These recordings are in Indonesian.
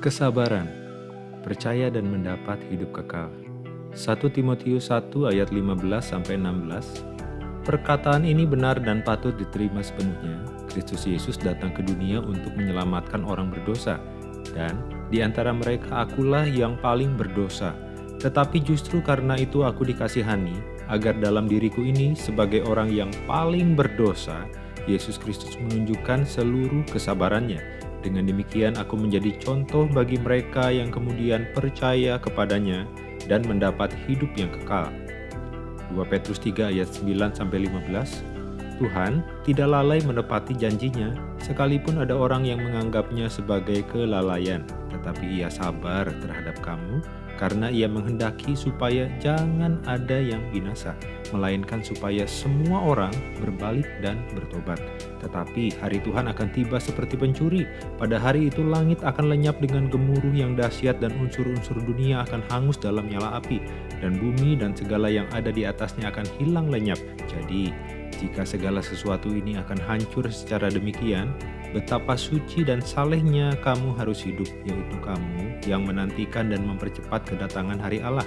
Kesabaran, percaya dan mendapat hidup kekal. 1 Timotius 1 ayat 15-16 Perkataan ini benar dan patut diterima sepenuhnya. Kristus Yesus datang ke dunia untuk menyelamatkan orang berdosa, dan di antara mereka akulah yang paling berdosa. Tetapi justru karena itu aku dikasihani, agar dalam diriku ini sebagai orang yang paling berdosa, Yesus Kristus menunjukkan seluruh kesabarannya dengan demikian aku menjadi contoh bagi mereka yang kemudian percaya kepadanya dan mendapat hidup yang kekal. 2 Petrus 3 ayat 9-15 Tuhan tidak lalai menepati janjinya, sekalipun ada orang yang menganggapnya sebagai kelalaian, tetapi ia sabar terhadap kamu, karena ia menghendaki supaya jangan ada yang binasa, melainkan supaya semua orang berbalik dan bertobat. Tetapi hari Tuhan akan tiba seperti pencuri. Pada hari itu langit akan lenyap dengan gemuruh yang dahsyat dan unsur-unsur dunia akan hangus dalam nyala api. Dan bumi dan segala yang ada di atasnya akan hilang lenyap. Jadi, jika segala sesuatu ini akan hancur secara demikian, betapa suci dan salehnya kamu harus hidup, yaitu kamu yang menantikan dan mempercepat kedatangan hari Allah.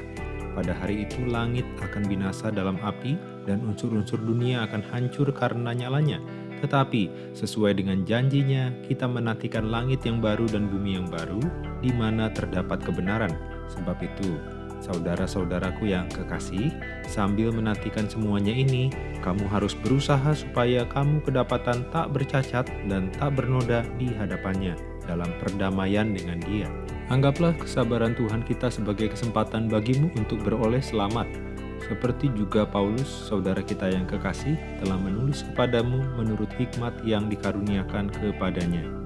Pada hari itu langit akan binasa dalam api dan unsur-unsur dunia akan hancur karena nyalanya. Tetapi sesuai dengan janjinya, kita menantikan langit yang baru dan bumi yang baru, di mana terdapat kebenaran. Sebab itu, saudara-saudaraku yang kekasih, sambil menantikan semuanya ini, kamu harus berusaha supaya kamu kedapatan tak bercacat dan tak bernoda di hadapannya dalam perdamaian dengan dia. Anggaplah kesabaran Tuhan kita sebagai kesempatan bagimu untuk beroleh selamat seperti juga Paulus, saudara kita yang kekasih, telah menulis kepadamu menurut hikmat yang dikaruniakan kepadanya.